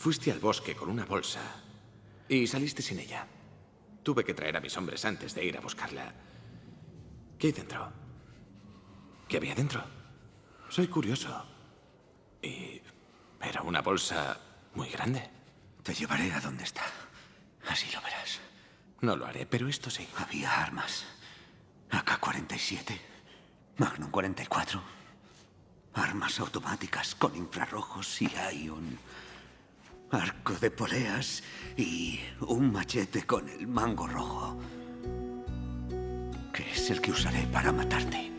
Fuiste al bosque con una bolsa y saliste sin ella. Tuve que traer a mis hombres antes de ir a buscarla. ¿Qué hay dentro? ¿Qué había dentro? Soy curioso. Y... era una bolsa muy grande. Te llevaré a donde está. Así lo verás. No lo haré, pero esto sí. Había armas. AK-47. Magnum 44. Armas automáticas con infrarrojos y ion. Arco de poleas y un machete con el mango rojo. Que es el que usaré para matarte.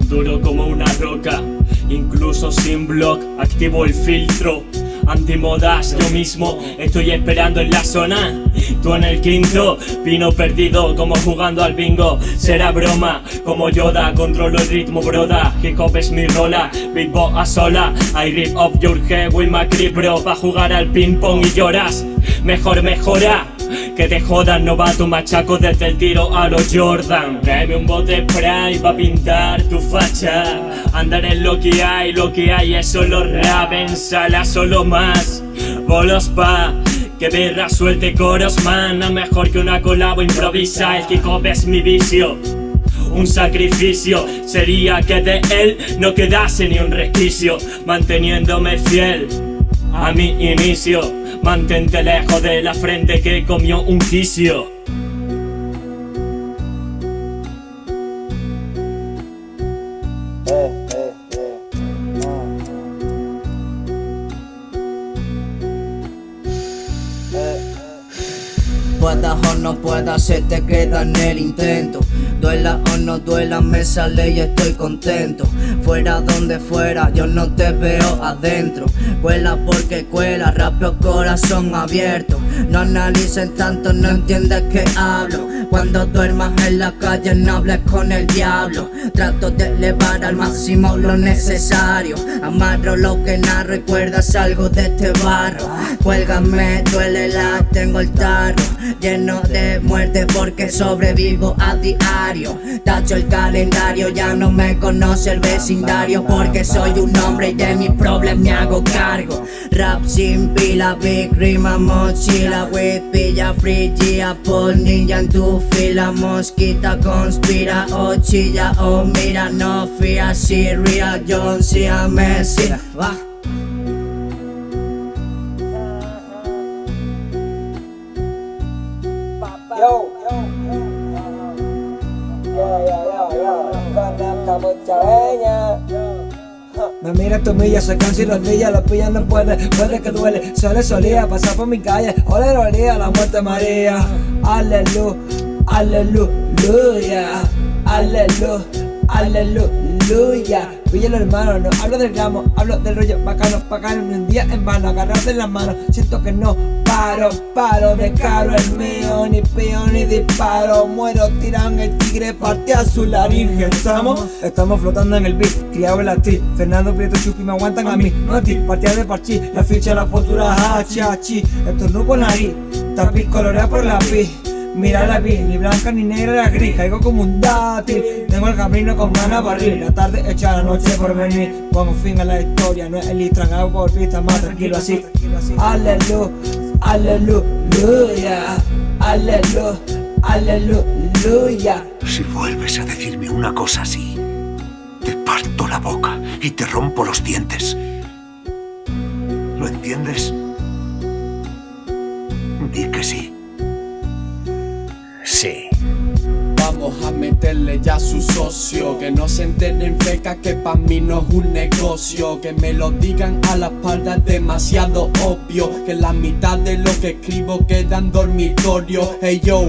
Duro como una roca, incluso sin block, activo el filtro antimodas Yo mismo estoy esperando en la zona. Tú en el quinto, vino perdido como jugando al bingo. Será broma, como Yoda, controlo el ritmo broda. Hip hop es mi rola, beatbox a sola. I rip off your head with my creep bro Pa' jugar al ping pong y lloras. Mejor mejora que te jodan, novato machaco desde el tiro a los Jordan. Tráeme un bote spray pa' pintar tu facha. Andar en lo que hay, lo que hay es solo rap En sala solo más. Bolos pa' que birra suelte coros man. A mejor que una colabo improvisa. El kick es mi vicio. Un sacrificio sería que de él no quedase ni un resquicio. Manteniéndome fiel a mi inicio Mantente lejos de la frente que comió un quicio Puedas o no puedas, se te queda en el intento. Duela o no duela, me sale y estoy contento. Fuera donde fuera, yo no te veo adentro. Cuela porque cuela, rapio corazón abierto. No analicen tanto, no entiendes que hablo. Cuando duermas en la calle no hables con el diablo. Trato de elevar al máximo lo necesario. Amarro lo que narro y cuerdas algo de este barro. Cuélgame, duele la, tengo el tarro lleno de muerte porque sobrevivo a diario. Tacho el calendario, ya no me conoce el vecindario Porque soy un hombre y de mis problemas me hago cargo. Rap sin pila, big rima, mochila With pilla, free, Apple, ninja en tu fila Mosquita conspira o chilla o mira No fía, si real, John, si a Messi Va Yo, yo, Me mira tu milla, se cansa y los días, los pillan no puede, puede que duele, solo solía pasar por mi calle, ole olía la muerte María, aleluya, aleluya, aleluya, aleluya. Píllalo hermano, no hablo del gramo, hablo del rollo bacano, bacano, ni un día en vano, agarrarte en las manos, siento que no paro, paro, de caro el mío, ni pío ni disparo, muero, tiran el tigre, parte a su laringe, estamos, estamos flotando en el beat, criado en la ti, Fernando Prieto Chupi me aguantan a mí, no a ti, partida de parchi, la ficha, la postura, hachi, hachi, estornudo por nariz, tapiz colorea por la pi. Mira la piel, ni blanca ni negra ni gris, caigo como un dátil. Tengo el camino con ganas abrir, la tarde hecha la noche por venir. Pongo fin a la historia, no es el Istran, hago por pista más tranquilo así. Aleluya, aleluya, aleluya, aleluya Si vuelves a decirme una cosa así, te parto la boca y te rompo los dientes ¿Lo entiendes? Di que sí Sí. Vamos a meterle ya a su socio. Que no se enteren feca que pa' mí no es un negocio. Que me lo digan a la espalda es demasiado obvio. Que la mitad de lo que escribo queda en dormitorio. Hey yo,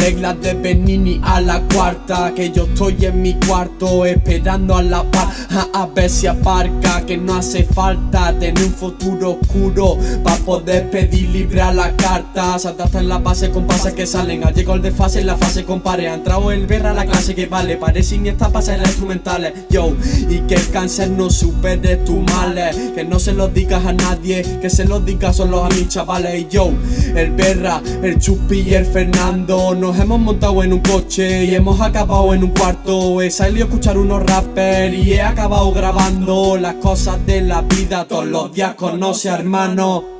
reglas de Benini a la cuarta Que yo estoy en mi cuarto esperando a la par a, ver si aparca Que no hace falta tener un futuro oscuro Pa' poder pedir libre a la carta. Saltaste en la base con pases que salen Ha llegado el desfase en la fase compare Ha entrado el ver a la clase que vale Parece esta pasa en las instrumentales Yo, y que el cáncer no supere tus males Que no se lo digas a nadie Que se lo digas solo a mis chavales Y yo, el Berra, el Chupi y el Fernando No Nos hemos montado en un coche y hemos acabado en un cuarto. He salido a escuchar unos rappers y he acabado grabando Las cosas de la vida todos los días conoce hermano